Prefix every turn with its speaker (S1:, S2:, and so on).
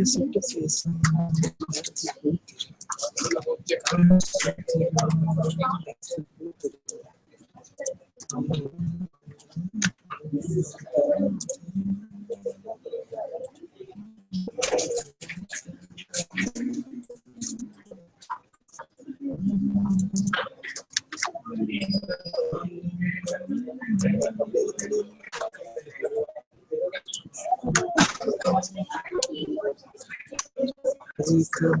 S1: esse processo. we could